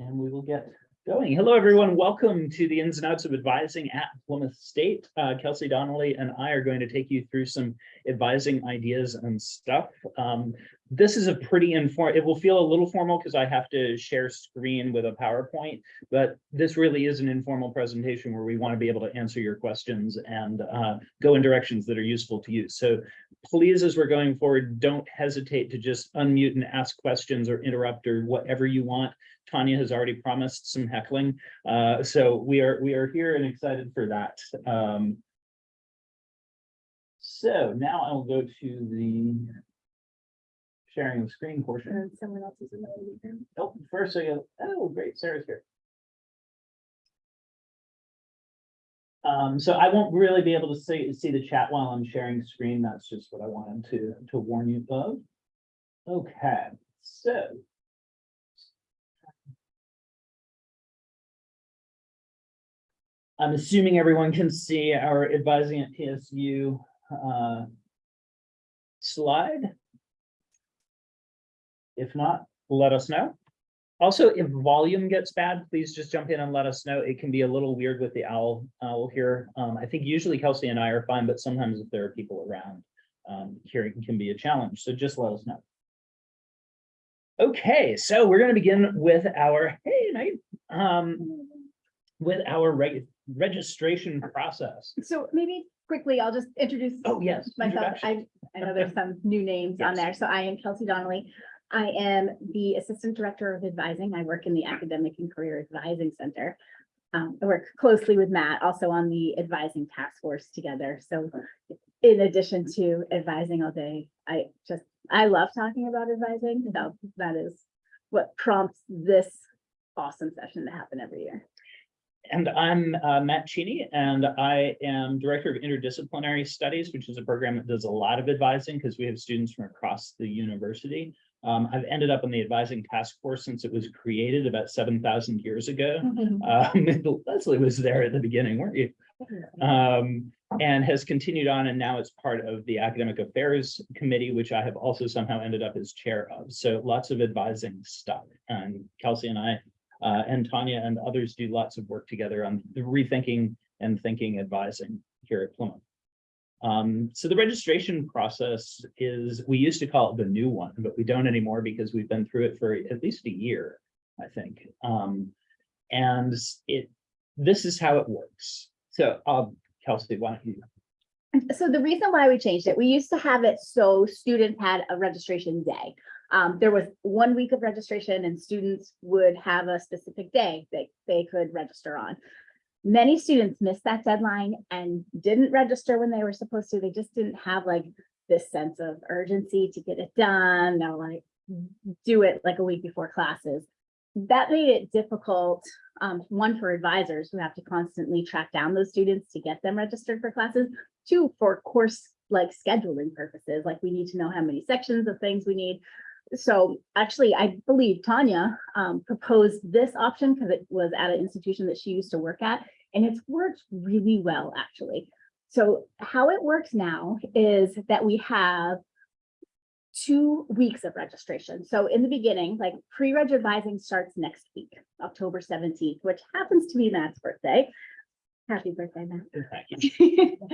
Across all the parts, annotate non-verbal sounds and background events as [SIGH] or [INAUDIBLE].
And we will get going. Hello, everyone. Welcome to the ins and outs of advising at Plymouth State. Uh, Kelsey Donnelly and I are going to take you through some advising ideas and stuff. Um, this is a pretty informal, it will feel a little formal because I have to share screen with a PowerPoint, but this really is an informal presentation where we want to be able to answer your questions and uh, go in directions that are useful to you. So please, as we're going forward, don't hesitate to just unmute and ask questions or interrupt or whatever you want. Tanya has already promised some heckling, uh, so we are we are here and excited for that. Um, so now I'll go to the sharing the screen portion. And someone else is in the room. Oh, first I go, oh, great, Sarah's here. Um, so I won't really be able to see, see the chat while I'm sharing screen. That's just what I wanted to, to warn you of. Okay, so. I'm assuming everyone can see our advising at PSU uh, slide. If not, let us know. Also, if volume gets bad, please just jump in and let us know. It can be a little weird with the owl, owl here. Um, I think usually Kelsey and I are fine, but sometimes if there are people around, um, hearing can be a challenge. So just let us know. Okay, so we're going to begin with our, hey, night, um, with our reg registration process. So maybe quickly, I'll just introduce Oh, yes. myself. I, I know there's some new names on Yes. there. So I am Kelsey Donnelly. I am the Assistant Director of Advising. I work in the Academic and Career Advising Center. Um, I work closely with Matt, also on the advising task force together. So in addition to advising all day, I just, I love talking about advising. So that is what prompts this awesome session to happen every year. And I'm uh, Matt Cheney, and I am Director of Interdisciplinary Studies, which is a program that does a lot of advising because we have students from across the university. Um, I've ended up on the advising task force since it was created about seven thousand years ago. Um, [LAUGHS] Leslie was there at the beginning, weren't you? Um, and has continued on, and now it's part of the Academic Affairs Committee, which I have also somehow ended up as chair of. So lots of advising stuff. And Kelsey and I uh, and Tanya and others do lots of work together on the rethinking and thinking advising here at Plymouth. Um, so the registration process is, we used to call it the new one, but we don't anymore because we've been through it for at least a year, I think. Um, and it, this is how it works. So, um, Kelsey, why don't you? So the reason why we changed it, we used to have it so students had a registration day. Um, there was one week of registration and students would have a specific day that they could register on. Many students missed that deadline and didn't register when they were supposed to. They just didn't have like this sense of urgency to get it done. They'll like do it like a week before classes. That made it difficult, um, one for advisors who have to constantly track down those students to get them registered for classes, two for course like scheduling purposes, like we need to know how many sections of things we need. So actually, I believe Tanya um, proposed this option because it was at an institution that she used to work at, and it's worked really well, actually. So how it works now is that we have two weeks of registration. So in the beginning, like pre-reg advising starts next week, October 17th, which happens to be Matt's birthday. Happy birthday, Matt.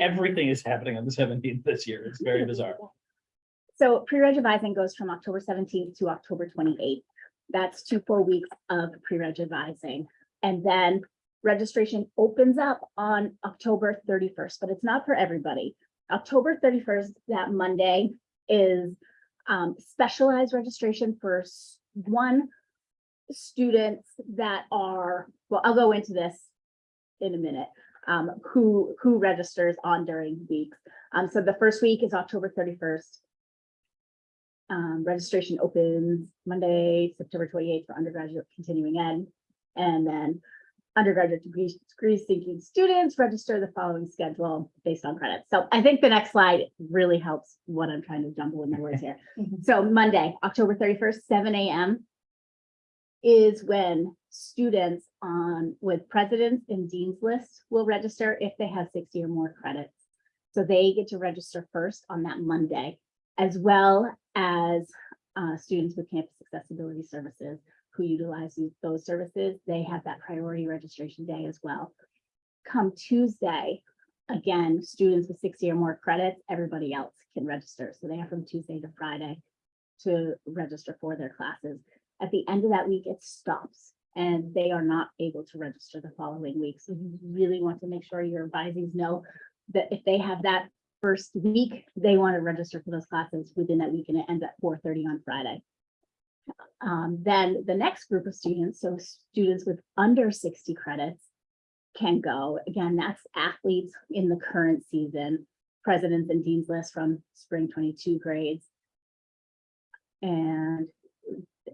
Everything is happening on the seventeenth this year. It's very bizarre. [LAUGHS] So pre-reg advising goes from October seventeenth to October twenty-eighth. That's two full weeks of pre-reg advising. And then registration opens up on October thirty-first, but it's not for everybody. October thirty-first, that Monday is um, specialized registration for one students that are, well, I'll go into this in a minute, um, who, who registers on during weeks. Um, so the first week is October thirty-first. Um, registration opens Monday, September twenty-eighth for undergraduate continuing ed. And then undergraduate degree, degree seeking students register the following schedule based on credits. So I think the next slide really helps what I'm trying to jumble in my words here. [LAUGHS] So Monday, October thirty-first, seven AM is when students on with presidents and dean's lists will register if they have sixty or more credits. So they get to register first on that Monday, as well as uh, students with campus accessibility services who utilize those services, they have that priority registration day as well. Come Tuesday, again, students with sixty or more credits, everybody else can register. So they have from Tuesday to Friday to register for their classes. At the end of that week, it stops and they are not able to register the following week. So you really want to make sure your advisees know that if they have that first week, they want to register for those classes within that week and it ends at four thirty on Friday. Um, then the next group of students, so students with under sixty credits can go. Again, that's athletes in the current season, presidents and dean's list from spring twenty-two grades. And,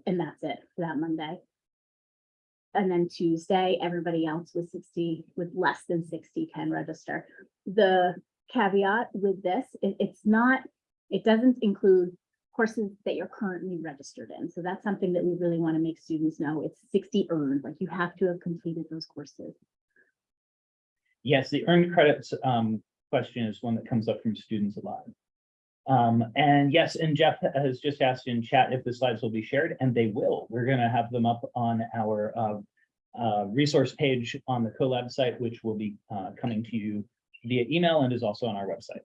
and that's it for that Monday. And then Tuesday, everybody else with sixty, with less than sixty can register. The caveat with this, it- it's not, it doesn't include courses that you're currently registered in. So that's something that we really want to make students know. It's sixty earned, like you have to have completed those courses. Yes, the earned credits um question is one that comes up from students a lot. Um, and yes, and Jeff has just asked in chat if the slides will be shared, and they will. We're gonna have them up on our uh. Uh, resource page on the CoLab site, which will be uh coming to you via email and is also on our website.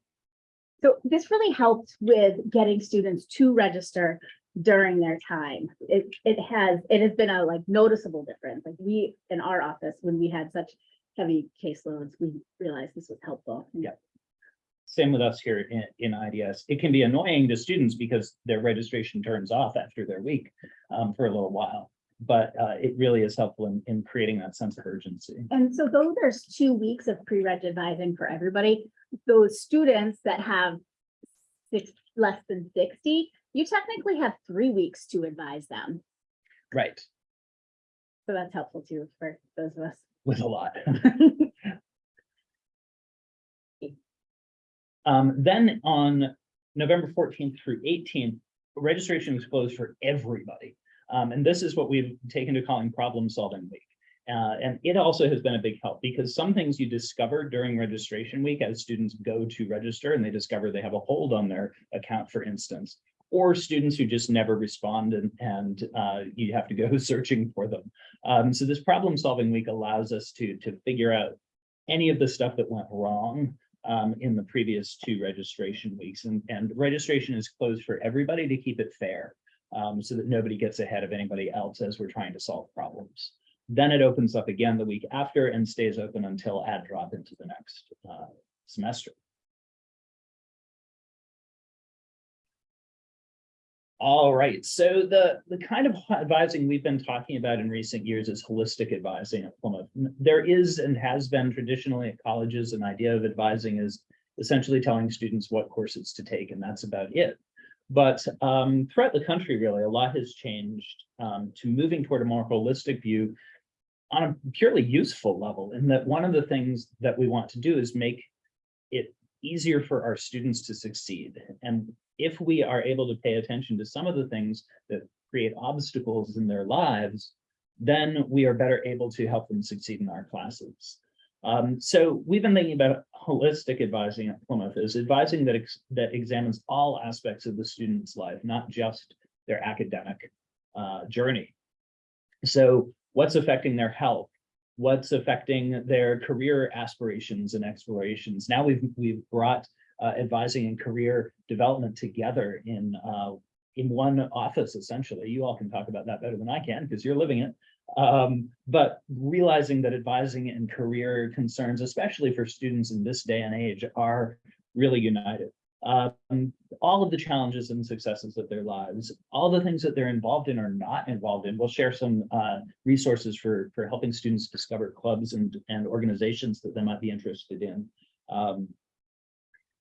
So this really helped with getting students to register during their time. It, it has, it has been a like noticeable difference. Like we, in our office, when we had such heavy caseloads, we realized this was helpful. Yeah. Same with us here in, in IDS. It can be annoying to students because their registration turns off after their week um, for a little while. But uh, it really is helpful in, in creating that sense of urgency. And so though there's two weeks of pre-reg advising for everybody, those students that have six, less than sixty, you technically have three weeks to advise them. Right, So that's helpful too for those of us. with a lot. [LAUGHS] Um, then on November fourteenth through eighteenth, registration was closed for everybody. Um, and this is what we've taken to calling problem solving week. Uh, and it also has been a big help because some things you discover during registration week as students go to register and they discover they have a hold on their account, for instance. Or students who just never respond and, and uh, you have to go [LAUGHS] searching for them. Um, so this problem solving week allows us to, to figure out any of the stuff that went wrong um, in the previous two registration weeks. And, and registration is closed for everybody to keep it fair. Um, so that nobody gets ahead of anybody else as we're trying to solve problems. Then it opens up again the week after and stays open until add drop into the next uh, semester. All right, so the, the kind of advising we've been talking about in recent years is holistic advising at Plymouth. There is and has been traditionally at colleges, an idea of advising is essentially telling students what courses to take, and that's about it. But um, throughout the country, really, a lot has changed um, to moving toward a more holistic view on a purely useful level, in that one of the things that we want to do is make it easier for our students to succeed. And if we are able to pay attention to some of the things that create obstacles in their lives, then we are better able to help them succeed in our classes. Um, so we've been thinking about holistic advising at Plymouth as advising that, ex that examines all aspects of the student's life, not just their academic uh, journey. So what's affecting their health? What's affecting their career aspirations and explorations? Now we've, we've brought uh, advising and career development together in, uh, in one office, essentially. You all can talk about that better than I can because you're living it. Um, but realizing that advising and career concerns, especially for students in this day and age, are really united. Um, all of the challenges and successes of their lives, all the things that they're involved in or not involved in. We'll share some uh, resources for, for helping students discover clubs and, and organizations that they might be interested in. Um,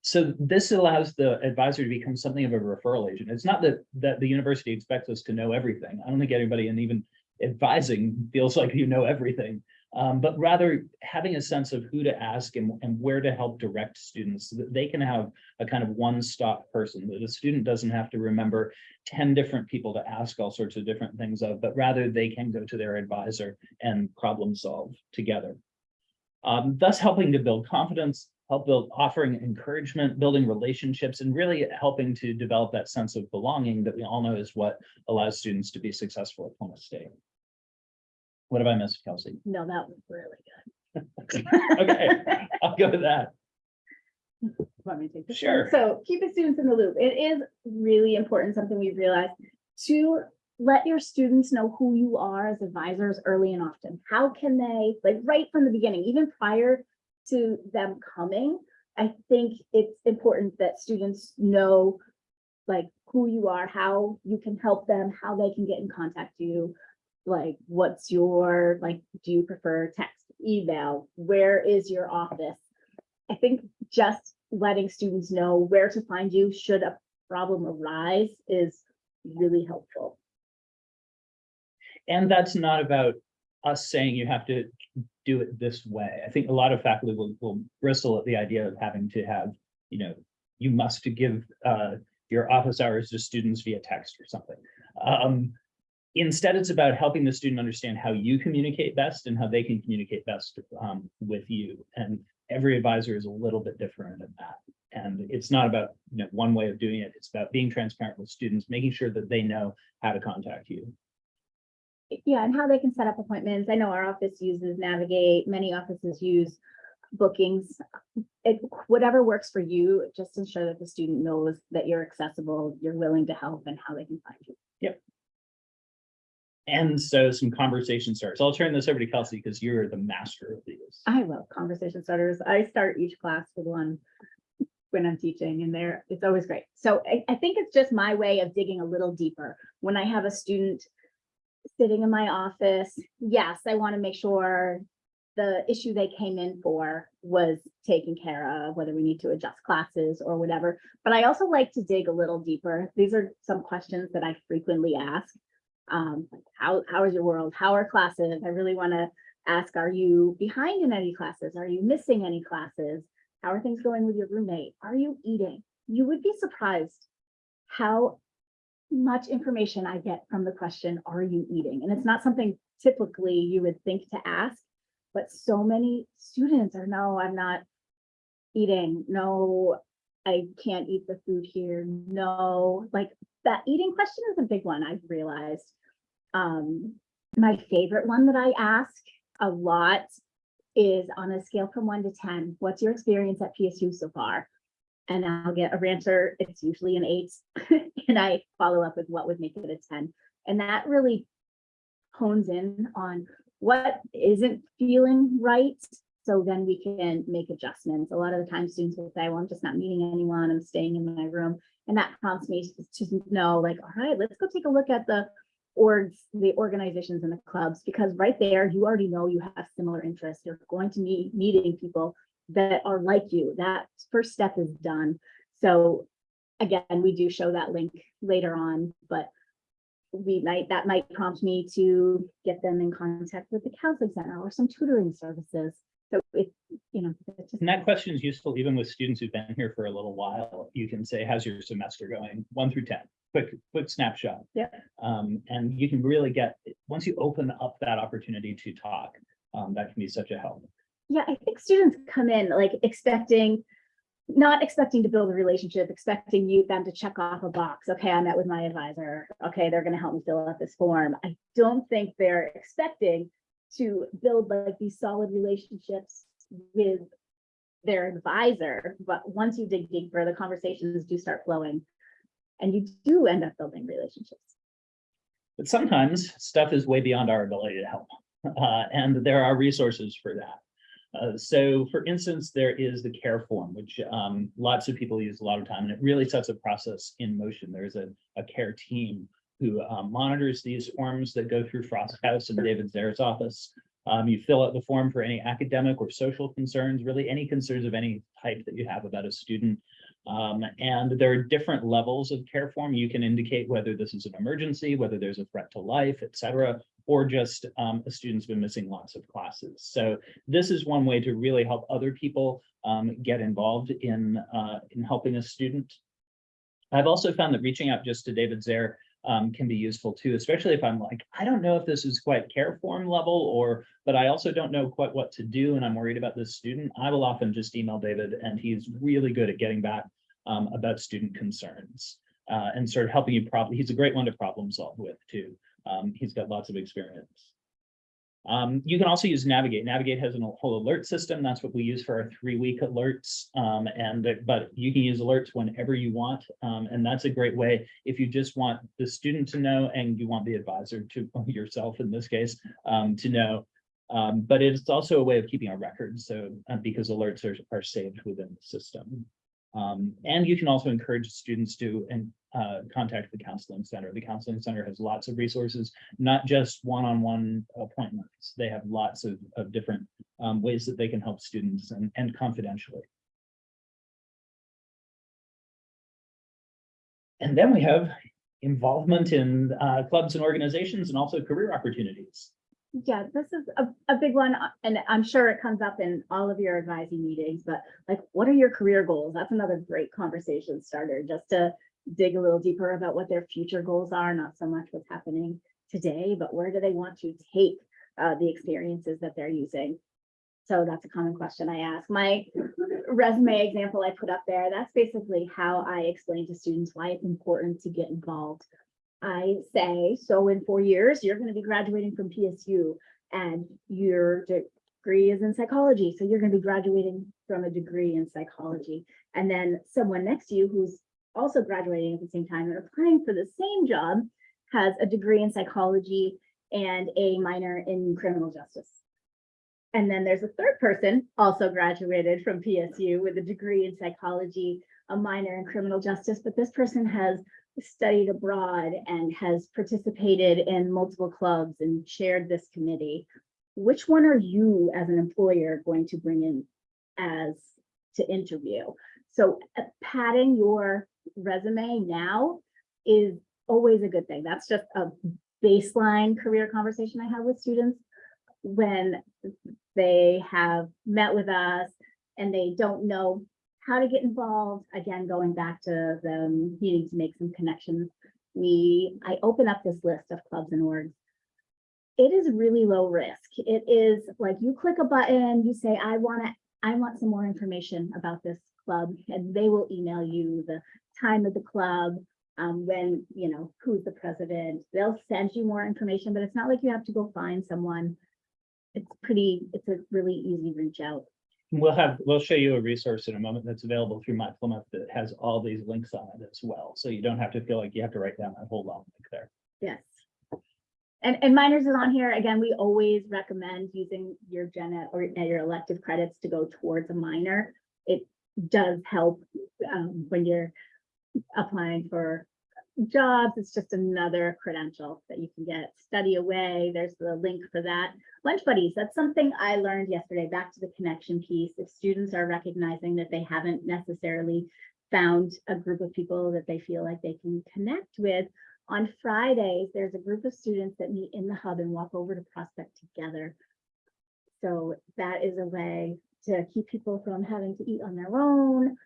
so this allows the advisor to become something of a referral agent. It's not that, that the university expects us to know everything. I don't think anybody in even advising feels like you know everything, um, but rather having a sense of who to ask and, and where to help direct students so that they can have a kind of one-stop person, that a student doesn't have to remember 10 different people to ask all sorts of different things of, but rather they can go to their advisor and problem solve together. Um, thus helping to build confidence, help build, offering encouragement, building relationships, and really helping to develop that sense of belonging that we all know is what allows students to be successful at Plymouth State. What have I missed, Kelsey? No, that was really good. [LAUGHS] Okay, I'll go with that. Want me to take this? Sure. So keeping students in the loop. It is really important, something we've realized, to let your students know who you are as advisors early and often. How can they, like, right from the beginning, even prior to them coming, I think it's important that students know like who you are, how you can help them, how they can get in contact you. Like, what's your, like, do you prefer text, email? Where is your office? I think just letting students know where to find you should a problem arise is really helpful. And that's not about us saying you have to do it this way. I think a lot of faculty will, will bristle at the idea of having to have, you know, you must give uh, your office hours to students via text or something. Um, instead, it's about helping the student understand how you communicate best and how they can communicate best um, with you. And every advisor is a little bit different in that. And it's not about, you know, one way of doing it. It's about being transparent with students, making sure that they know how to contact you. Yeah, and how they can set up appointments. I know our office uses Navigate, many offices use bookings. It, whatever works for you, just ensure that the student knows that you're accessible, you're willing to help and how they can find you. Yep. And so some conversation starters. I'll turn this over to Kelsey because you're the master of these. I love conversation starters. I start each class with one when I'm teaching and there, it's always great. So I, I think it's just my way of digging a little deeper. When I have a student sitting in my office, yes, I want to make sure the issue they came in for was taken care of, whether we need to adjust classes or whatever. But I also like to dig a little deeper. These are some questions that I frequently ask. Um, like, how, how is your world? How are classes? I really want to ask, are you behind in any classes? Are you missing any classes? How are things going with your roommate? Are you eating? You would be surprised how much information I get from the question, are you eating? And it's not something typically you would think to ask, but so many students are, no, I'm not eating. No, I can't eat the food here. No, like that eating question is a big one, I've realized. Um, my favorite one that I ask a lot is on a scale from one to 10, what's your experience at PSU so far? And I'll get a answer, it's usually an eight, [LAUGHS] and I follow up with what would make it a 10. And that really hones in on what isn't feeling right. So then we can make adjustments. A lot of the time students will say, well, I'm just not meeting anyone, I'm staying in my room. And that prompts me to to know like, all right, let's go take a look at the orgs, the organizations and the clubs, because right there, you already know you have similar interests. You're going to be meeting people that are like you. That first step is done. So again, we do show that link later on, but we might, that might prompt me to get them in contact with the counseling center or some tutoring services. So it, you know. And that question is useful even with students who've been here for a little while. You can say, how's your semester going? One through ten, quick, quick snapshot. Yeah. Um, and you can really get, once you open up that opportunity to talk, um, that can be such a help. Yeah, I think students come in like expecting, not expecting to build a relationship, expecting you them to check off a box. Okay, I met with my advisor. Okay, they're gonna help me fill out this form. I don't think they're expecting to build like these solid relationships with their advisor. But once you dig deeper, the conversations do start flowing. And you do end up building relationships. But sometimes stuff is way beyond our ability to help. Uh, and there are resources for that. Uh, so for instance, there is the care form, which um, lots of people use a lot of time, and it really sets a process in motion. There's a, a care team who um, monitors these forms that go through Frost House and David Zare's office. Um, you fill out the form for any academic or social concerns, really any concerns of any type that you have about a student. Um, and there are different levels of care form. You can indicate whether this is an emergency, whether there's a threat to life, et cetera, or just um, a student's been missing lots of classes. So this is one way to really help other people um, get involved in, uh, in helping a student. I've also found that reaching out just to David Zare um, can be useful too, especially if I'm like, I don't know if this is quite care form level or, but I also don't know quite what to do and I'm worried about this student. I will often just email David and he's really good at getting back um, about student concerns uh, and sort of helping you probably, he's a great one to problem solve with too. Um, he's got lots of experience. Um, you can also use Navigate. Navigate has a whole alert system. That's what we use for our three-week alerts. Um, and but you can use alerts whenever you want. Um, and that's a great way if you just want the student to know and you want the advisor to [LAUGHS] yourself in this case um, to know. Um, but it's also a way of keeping a record. So uh, because alerts are, are saved within the system. Um, and you can also encourage students to and uh, contact the counseling center. The counseling center has lots of resources, not just one-on-one appointments. They have lots of, of different um, ways that they can help students and, and confidentially. And then we have involvement in uh, clubs and organizations and also career opportunities. Yeah, this is a, a big one, uh, and I'm sure it comes up in all of your advising meetings, but like, what are your career goals? That's another great conversation starter, just to dig a little deeper about what their future goals are, not so much what's happening today, but where do they want to take uh, the experiences that they're using? So that's a common question I ask. My resume example I put up there, that's basically how I explain to students why it's important to get involved. I say, so in four years, you're going to be graduating from PSU and your degree is in psychology. So you're going to be graduating from a degree in psychology. And then someone next to you who's also graduating at the same time and applying for the same job has a degree in psychology and a minor in criminal justice. And then there's a third person also graduated from PSU with a degree in psychology, a minor in criminal justice, but this person has studied abroad and has participated in multiple clubs and chaired this committee. Which one are you as an employer going to bring in as to interview? So uh, padding your resume now is always a good thing. That's just a baseline career conversation I have with students when they have met with us and they don't know how to get involved. Again, going back to the needing to make some connections. We, I open up this list of clubs and orgs. It is really low risk. It is like you click a button, you say, I want to, I want some more information about this club, and they will email you the time of the club, um, when, you know, who's the president. They'll send you more information, but it's not like you have to go find someone. It's pretty, it's a really easy reach out. We'll have, we'll show you a resource in a moment that's available through My Plymouth that has all these links on it as well. So you don't have to feel like you have to write down that whole long link there. Yes. And, and minors is on here. Again, we always recommend using your gen ed or your elective credits to go towards a minor. It does help um, when you're applying for jobs. It's just another credential that you can get. Study away. There's the link for that. Lunch buddies. That's something I learned yesterday. Back to the connection piece. If students are recognizing that they haven't necessarily found a group of people that they feel like they can connect with, on Fridays, there's a group of students that meet in the hub and walk over to Prospect together. So that is a way to keep people from having to eat on their own.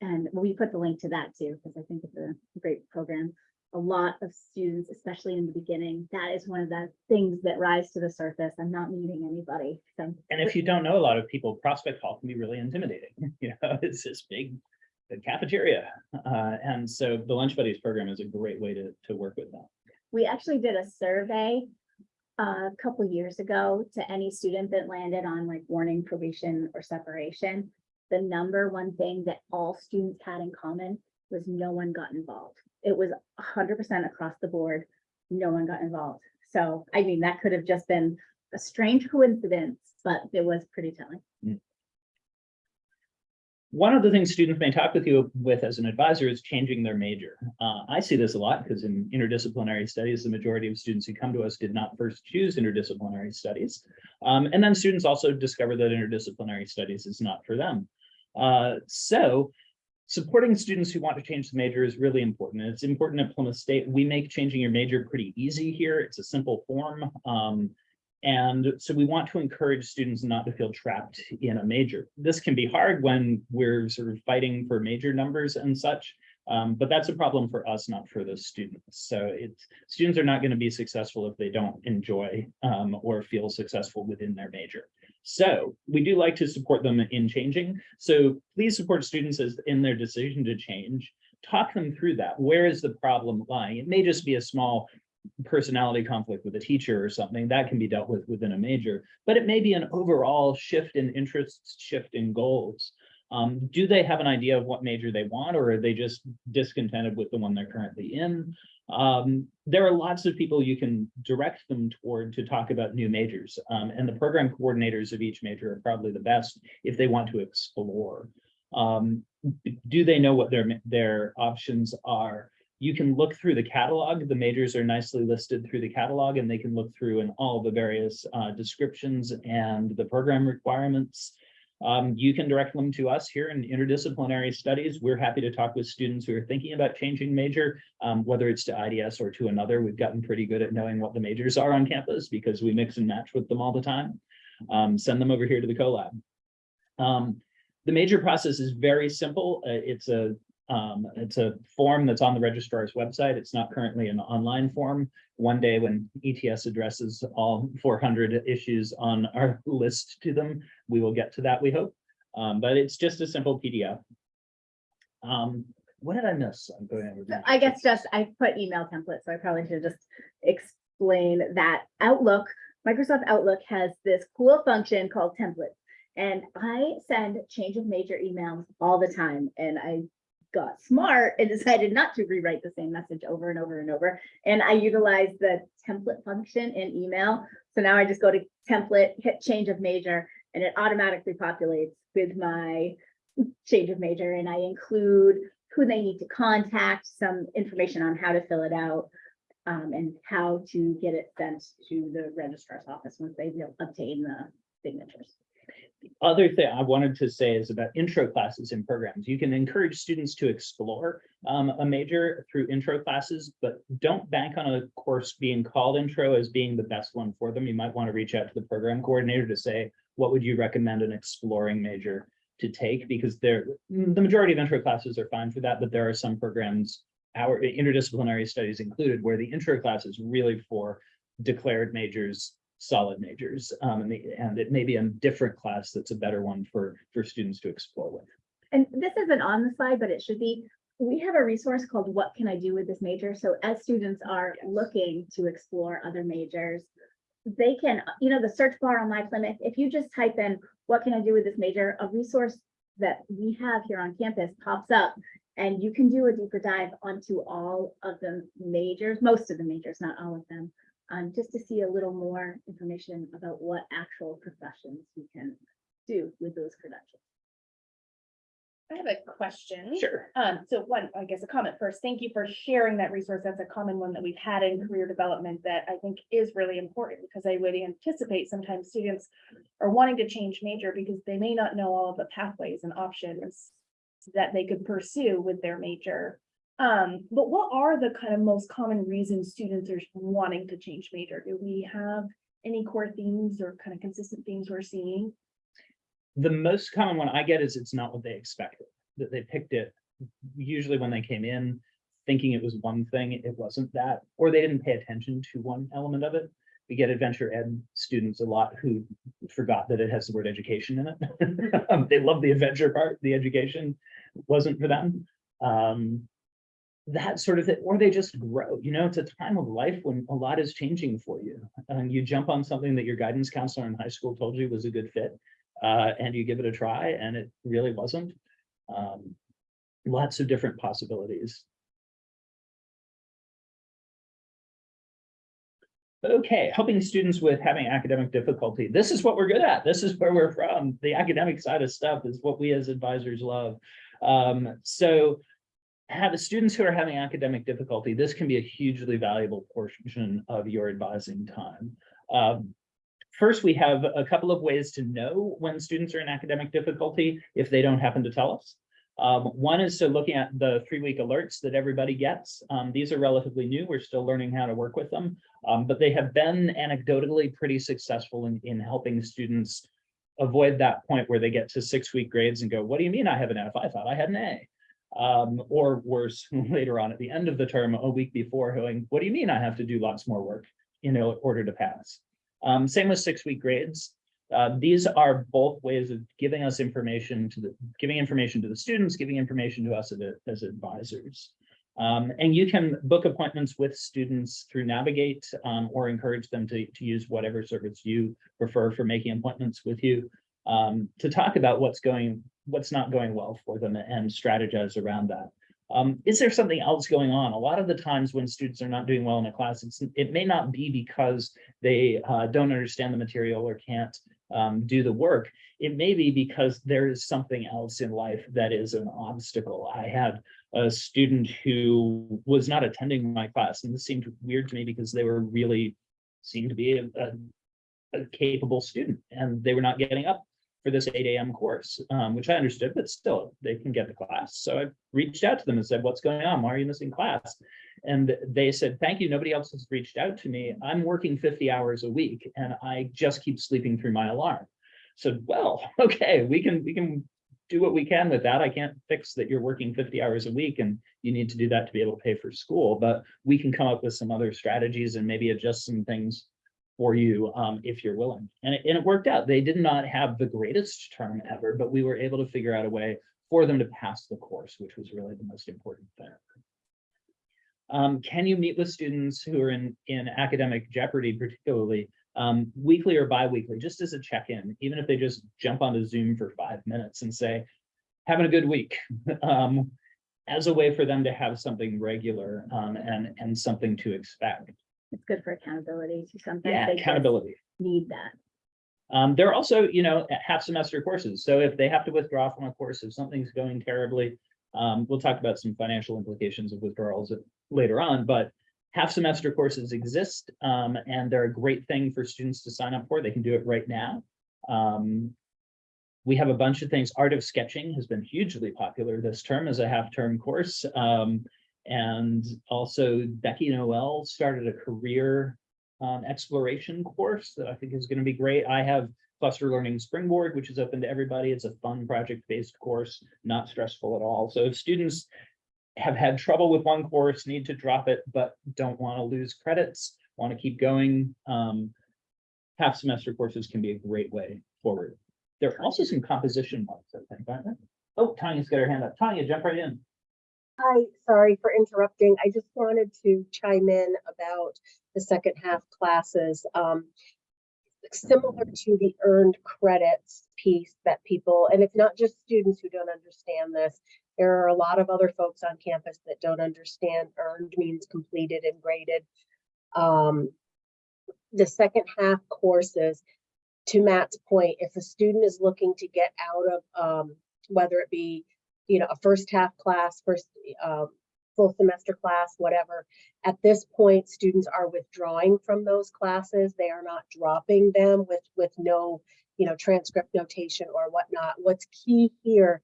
And we put the link to that too, because I think it's a great program. A lot of students, especially in the beginning, that is one of the things that rise to the surface. I'm not meeting anybody. So And if you don't know a lot of people, Prospect Hall can be really intimidating. [LAUGHS] You know, it's this big cafeteria. Uh, and so the Lunch Buddies program is a great way to, to work with them. we actually did a survey uh, a couple years ago to any student that landed on like warning, probation, or separation. The number one thing that all students had in common was no one got involved. It was hundred percent across the board. No one got involved. So, I mean, that could have just been a strange coincidence, but it was pretty telling. One of the things students may talk with you with as an advisor is changing their major. Uh, I see this a lot because in interdisciplinary studies, the majority of students who come to us did not first choose interdisciplinary studies. Um, and then students also discover that interdisciplinary studies is not for them. Uh, so supporting students who want to change the major is really important. It's important at Plymouth State. We make changing your major pretty easy here. It's a simple form. Um, and so we want to encourage students not to feel trapped in a major. This can be hard when we're sort of fighting for major numbers and such. Um, but that's a problem for us, not for the students. So it's, students are not going to be successful if they don't enjoy um, or feel successful within their major. So we do like to support them in changing. So please support students as in their decision to change. Talk them through that. Where is the problem lying? It may just be a small personality conflict with a teacher or something that can be dealt with within a major, but it may be an overall shift in interests, shift in goals. Um, do they have an idea of what major they want, or are they just discontented with the one they're currently in? Um, there are lots of people you can direct them toward to talk about new majors, um, and the program coordinators of each major are probably the best if they want to explore. Um, do they know what their, their options are? You can look through the catalog. The majors are nicely listed through the catalog and they can look through in all the various uh, descriptions and the program requirements. Um, you can direct them to us here in interdisciplinary studies. We're happy to talk with students who are thinking about changing major, um, whether it's to IDS or to another. We've gotten pretty good at knowing what the majors are on campus because we mix and match with them all the time. Um, send them over here to the CoLab. Um, the major process is very simple. Uh, it's a um, it's a form that's on the registrar's website. It's not currently an online form. One day when ETS addresses all 400 issues on our [LAUGHS] list to them, we will get to that, we hope. Um, but it's just a simple PDF. Um, what did I miss? I'm going over that. I guess just, I put email templates, so I probably should just explain that Outlook, Microsoft Outlook has this cool function called templates. And I send change of major emails all the time and I got smart and decided not to rewrite the same message over and over and over. And I utilized the template function in email. So now I just go to template, hit change of major, and it automatically populates with my change of major. And I include who they need to contact, some information on how to fill it out, um, and how to get it sent to the registrar's office once they obtain the signatures. Other thing I wanted to say is about intro classes in programs. You can encourage students to explore um, a major through intro classes, but don't bank on a course being called intro as being the best one for them. You might want to reach out to the program coordinator to say, what would you recommend an exploring major to take? Because the majority of intro classes are fine for that, but there are some programs, our interdisciplinary studies included, where the intro class is really for declared majors solid majors. Um, and, the, and it may be a different class that's a better one for, for students to explore with. And this isn't on the slide, but it should be. We have a resource called What Can I Do with This Major? So as students are looking to explore other majors, they can, you know, the search bar on My Plymouth, if you just type in, what can I do with this major? A resource that we have here on campus pops up and you can do a deeper dive onto all of the majors, most of the majors, not all of them um, just to see a little more information about what actual professions you can do with those credentials. I have a question. Sure. Um, so one, I guess a comment first. Thank you for sharing that resource. That's a common one that we've had in career development that I think is really important because I would anticipate sometimes students are wanting to change major because they may not know all of the pathways and options that they could pursue with their major. Um, but what are the kind of most common reasons students are wanting to change major? Do we have any core themes or kind of consistent themes we're seeing? The most common one I get is it's not what they expected, that they picked it usually when they came in thinking it was one thing, it wasn't that, or they didn't pay attention to one element of it. We get adventure ed students a lot who forgot that it has the word education in it. Um, [LAUGHS] They love the adventure part, the education wasn't for them. Um, that sort of thing, or they just grow, you know, it's a time of life when a lot is changing for you. And you jump on something that your guidance counselor in high school told you was a good fit. Uh, and you give it a try and it really wasn't. Um, lots of different possibilities. Okay, helping students with having academic difficulty. This is what we're good at. This is where we're from. The academic side of stuff is what we as advisors love. Um, so have students who are having academic difficulty, this can be a hugely valuable portion of your advising time. Um, first, we have a couple of ways to know when students are in academic difficulty if they don't happen to tell us. Um, one is to looking at the three-week alerts that everybody gets. Um, these are relatively new. We're still learning how to work with them, um, but they have been anecdotally pretty successful in, in helping students avoid that point where they get to six-week grades and go, what do you mean I have an F? I thought I had an A. Um, or worse, [LAUGHS] later on at the end of the term, a week before, going, what do you mean I have to do lots more work? In order to pass. Um, same with six-week grades. Uh, these are both ways of giving us information to the, giving information to the students, giving information to us as, as advisors. Um, and you can book appointments with students through Navigate, um, or encourage them to, to use whatever service you prefer for making appointments with you. Um, to talk about what's going, what's not going well for them and strategize around that. Um, is there something else going on? A lot of the times when students are not doing well in a class, it may not be because they, uh, don't understand the material or can't, um, do the work. It may be because there is something else in life that is an obstacle. I had a student who was not attending my class, and this seemed weird to me because they were really seemed to be a, a, a capable student, and they were not getting up for this eight AM course, um, which I understood, but still, they can get the class. So I reached out to them and said, what's going on? Why are you missing class? And they said, thank you, nobody else has reached out to me. I'm working fifty hours a week, and I just keep sleeping through my alarm. So, well, [LAUGHS] okay, we can, we can do what we can with that. I can't fix that you're working fifty hours a week and you need to do that to be able to pay for school, but we can come up with some other strategies and maybe adjust some things for you um, if you're willing. And it, and it worked out. They did not have the greatest term ever, but we were able to figure out a way for them to pass the course, which was really the most important thing. Um, can you meet with students who are in, in academic jeopardy particularly, um, weekly or bi-weekly, just as a check-in, even if they just jump onto Zoom for five minutes and say, having a good week, [LAUGHS] um, as a way for them to have something regular, um, and, and something to expect. It's good for accountability. to something. Yeah, accountability. need that. Um, there are also, you know, half semester courses. So if they have to withdraw from a course, if something's going terribly, um, we'll talk about some financial implications of withdrawals later on, but half semester courses exist, um, and they're a great thing for students to sign up for. They can do it right now. Um, we have a bunch of things. Art of Sketching has been hugely popular this term as a half-term course. And also Becky Noel started a career um, exploration course that I think is going to be great. I have Cluster Learning Springboard, which is open to everybody. It's a fun project-based course, not stressful at all. So if students have had trouble with one course, need to drop it, but don't want to lose credits, want to keep going, um, half semester courses can be a great way forward. There are also some composition ones, I think, aren't there? Oh, Tanya's got her hand up. Tanya, jump right in. Hi, sorry for interrupting. I just wanted to chime in about the second half classes. Um, similar to the earned credits piece that people, and it's not just students who don't understand this. There are a lot of other folks on campus that don't understand earned means completed and graded. Um, the second half courses, to Matt's point, if a student is looking to get out of, um, whether it be you know, a first half class, first um, full semester class, whatever. At this point, students are withdrawing from those classes. They are not dropping them with with no, you know, transcript notation or whatnot. What's key here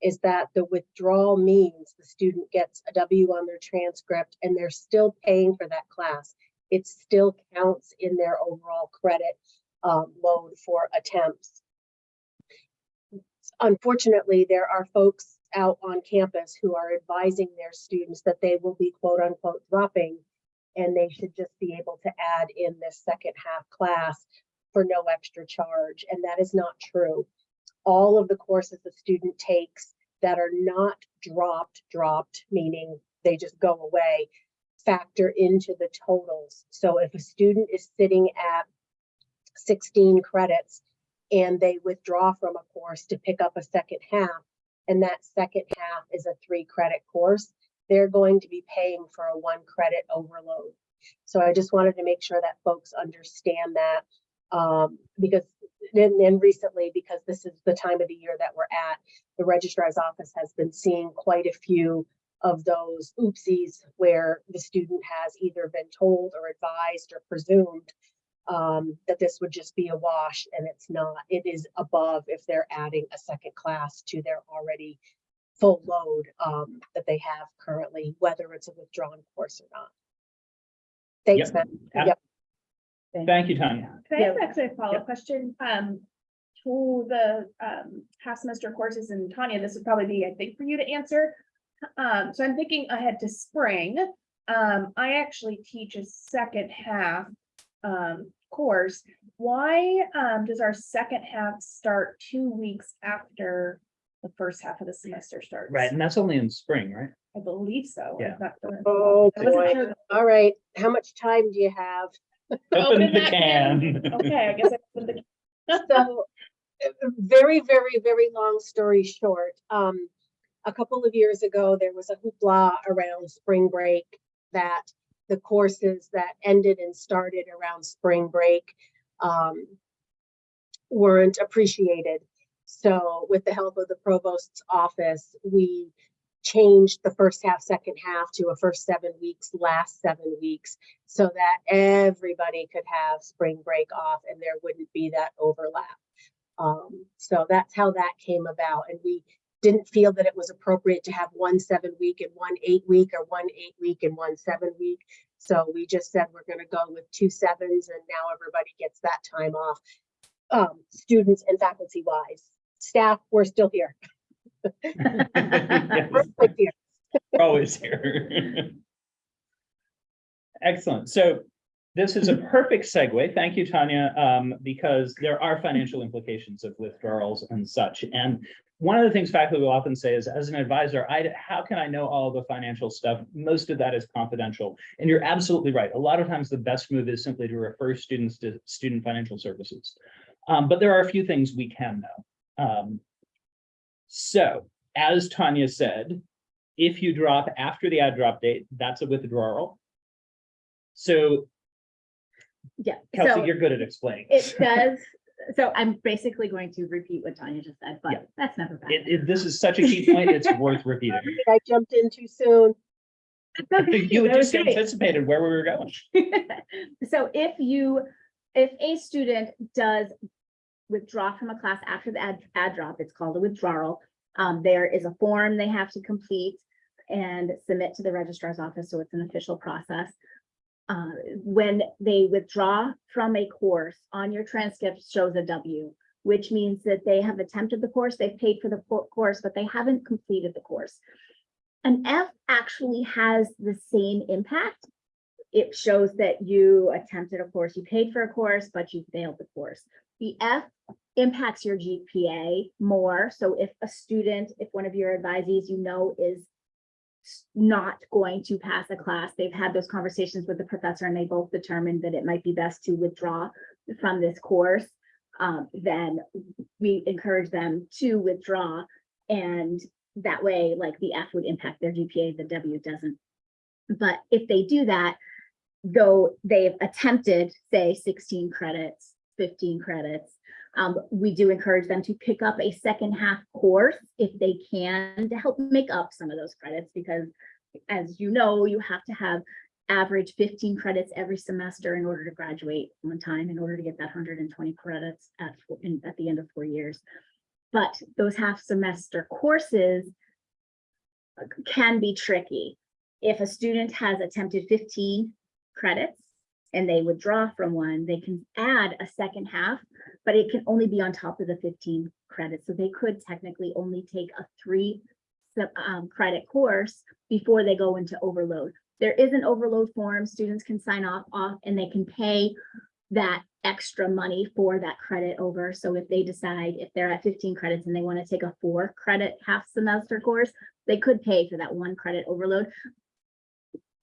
is that the withdrawal means the student gets a W on their transcript and they're still paying for that class. It still counts in their overall credit um, load for attempts. Unfortunately, there are folks out on campus who are advising their students that they will be quote unquote dropping and they should just be able to add in this second half class for no extra charge. And that is not true. All of the courses the student takes that are not dropped, dropped, meaning they just go away, factor into the totals. So if a student is sitting at 16 credits and they withdraw from a course to pick up a second half, and that second half is a three credit course, they're going to be paying for a one credit overload. So I just wanted to make sure that folks understand that um, because then and recently, because this is the time of the year that we're at, the registrar's office has been seeing quite a few of those oopsies where the student has either been told or advised or presumed um, that this would just be a wash and it's not. It is above if they're adding a second class to their already full load um, that they have currently, whether it's a withdrawn course or not. Thanks, Yep. Matt. Ab- Yep. Thank you, Tanya. Can I Yeah. ask actually a follow-up question? Um, to the, um, half semester courses and Tanya, this would probably be, I think, for you to answer. Um, so I'm thinking ahead to spring. Um, I actually teach a second half um course. Why um does our second half start two weeks after the first half of the semester starts? Right, and that's only in spring, right? I believe so. Yeah. Not done. Oh, boy. sure. All right, how much time do you have? [LAUGHS] Open the can. can. [LAUGHS] Okay, I guess. I put the- can. So, very, very, very long story short, um, a couple of years ago, there was a hoopla around spring break that the courses that ended and started around spring break, um, weren't appreciated. So with the help of the provost's office, we changed the first half, second half to a first seven weeks, last seven weeks so that everybody could have spring break off and there wouldn't be that overlap. Um, so that's how that came about. And we didn't feel that it was appropriate to have one seven week and one eight week or one eight week and one seven week. So we just said we're going to go with two sevens and now everybody gets that time off. Um, students and faculty wise, staff, we're still here. [LAUGHS] We're still here. Always here. Excellent. So this is a perfect segue. Thank you, Tanya, um, because there are financial implications of withdrawals and such. And one of the things faculty will often say is, as an advisor, I, how can I know all the financial stuff? Most of that is confidential. And you're absolutely right. A lot of times the best move is simply to refer students to student financial services. Um, but there are a few things we can know. Um, so, as Tanya said, if you drop after the add drop date, that's a withdrawal. So Yeah, Kelsey, so you're good at explaining. it [LAUGHS] does, so I'm basically going to repeat what Tanya just said, Yeah. but that's never bad. It, it- this is such a key point, it's worth repeating. [LAUGHS] I jumped in too soon. [LAUGHS] You That was just great. anticipated where we were going. [LAUGHS] So if you, if a student does withdraw from a class after the add, add drop, it's called a withdrawal. Um, there is a form they have to complete and submit to the registrar's office, so it's an official process. Uh, when they withdraw from a course, on your transcript shows a W, which means that they have attempted the course, they've paid for the course, but they haven't completed the course. An F actually has the same impact it shows that you attempted a course, you paid for a course, but you failed the course. The F impacts your GPA more. So if a student, if one of your advisees you know is not going to pass a class, they've had those conversations with the professor and they both determined that it might be best to withdraw from this course, um, then we encourage them to withdraw. And that way, like the F would impact their GPA, the W doesn't. But if they do that, though they've attempted, say, sixteen credits, fifteen credits, um, we do encourage them to pick up a second half course if they can to help make up some of those credits, because as you know, you have to have average fifteen credits every semester in order to graduate on time, in order to get that hundred and twenty credits at, in, at the end of four years. But those half semester courses can be tricky. If a student has attempted fifteen credits and they withdraw from one, they can add a second half, but it can only be on top of the fifteen credits. So they could technically only take a three um, credit course before they go into overload. There is an overload form, students can sign off, off, and they can pay that extra money for that credit over. So if they decide, if they're at fifteen credits and they want to take a four credit half semester course, they could pay for that one credit overload.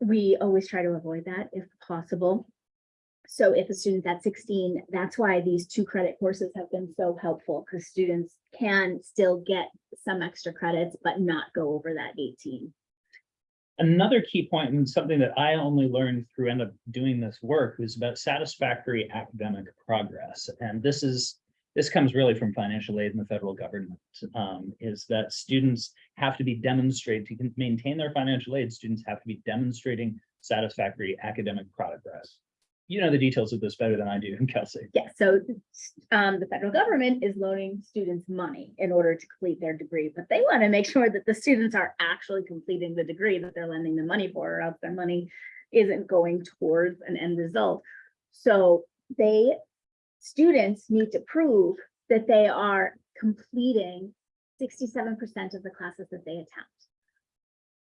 We always try to avoid that if possible. So if a student's at sixteen, that's why these two credit courses have been so helpful, because students can still get some extra credits, but not go over that eighteen. Another key point and something that I only learned through end up doing this work was about satisfactory academic progress. And this is, this comes really from financial aid in the federal government, um, is that students have to be demonstrated to maintain their financial aid, students have to be demonstrating satisfactory academic progress. You know the details of this better than I do, [LAUGHS] Kelsey. Yeah, so um, the federal government is loaning students money in order to complete their degree, but they want to make [LAUGHS] sure that the students are actually completing the degree that they're lending the money for, or else their money isn't going towards an end result. So they, students need to prove that they are completing sixty-seven percent of the classes that they attempt.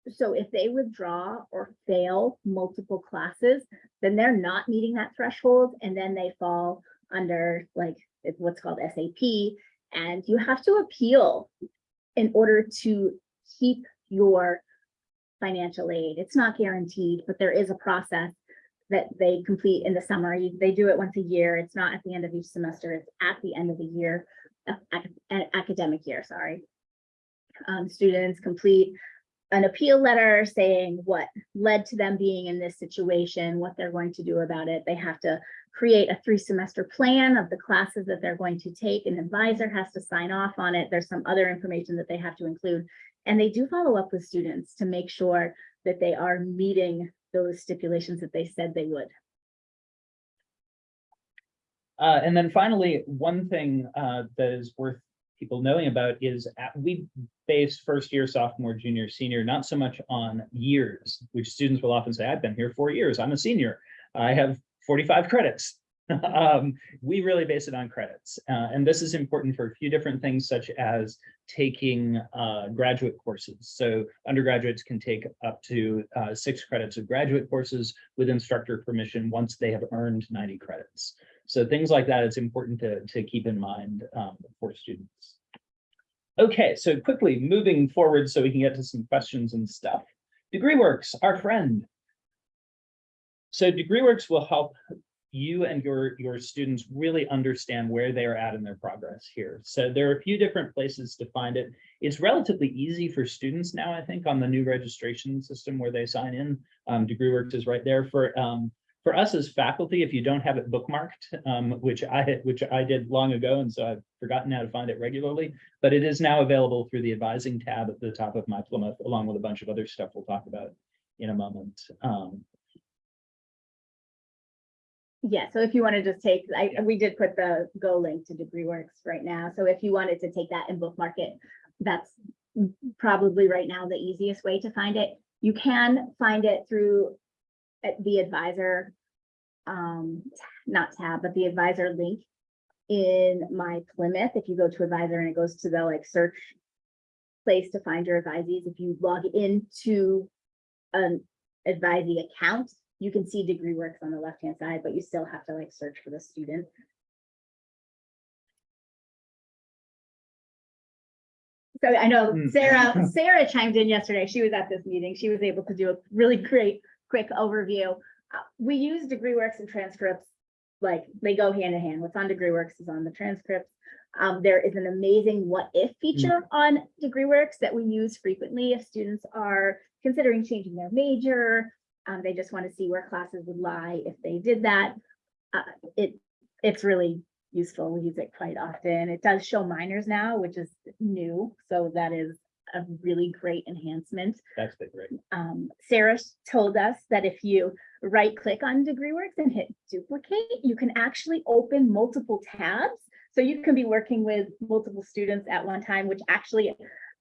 So if they withdraw or fail multiple classes, then they're not meeting that threshold and then they fall under like, what's called SAP. And you have to appeal in order to keep your financial aid. It's not guaranteed, but there is a process that they complete in the summer. They do it once a year. It's not at the end of each semester, it's at the end of the year, academic year, sorry. Um, students complete an appeal letter saying what led to them being in this situation, what they're going to do about it. They have to create a three semester plan of the classes that they're going to take. An advisor has to sign off on it. There's some other information that they have to include. And they do follow up with students to make sure that they are meeting those stipulations that they said they would. Uh, and then finally, one thing, uh, that is worth people knowing about is at, we base first year, sophomore, junior, senior, not so much on years, which students will often say, I've been here four years, I'm a senior, I have forty-five credits. [LAUGHS] Um, we really base it on credits, uh, and this is important for a few different things such as taking, uh, graduate courses. So undergraduates can take up to, uh, six credits of graduate courses with instructor permission once they have earned ninety credits. So things like that, it's important to, to keep in mind um, for students. Okay, so quickly moving forward so we can get to some questions and stuff. DegreeWorks, our friend. So DegreeWorks will help you and your, your students really understand where they are at in their progress here. So there are a few different places to find it. It's relatively easy for students now, I think, on the new registration system where they sign in. Um, DegreeWorks is right there for um, for us as faculty, if you don't have it bookmarked, um, which I which I did long ago, and so I've forgotten how to find it regularly, but it is now available through the advising tab at the top of my Plymouth, along with a bunch of other stuff we'll talk about in a moment. Um, Yeah, so if you want to just take, I, Yeah. we did put the Go link to DegreeWorks right now. So if you wanted to take that and bookmark it, that's probably right now the easiest way to find it. You can find it through the advisor, um, not tab, but the advisor link in my Plymouth. If you go to advisor and it goes to the like search place to find your advisees, if you log into an advisee account, you can see degree works on the left-hand side, but you still have to like search for the student. So I know Hmm. Sarah, [LAUGHS] Sarah chimed in yesterday. She was at this meeting. She was able to do a really great, quick overview. Uh, We use DegreeWorks and transcripts, like they go hand in hand. What's on DegreeWorks is on the transcripts. Um, there is an amazing what if feature on DegreeWorks that we use frequently if students are considering changing their major. Um, they just want to see where classes would lie if they did that. Uh, it, it's really useful. We use it quite often. It does show minors now, which is new, so that is a really great enhancement. that's been great. Um, Sarah told us that if you right click on DegreeWorks and hit duplicate, you can actually open multiple tabs. So you can be working with multiple students at one time, which actually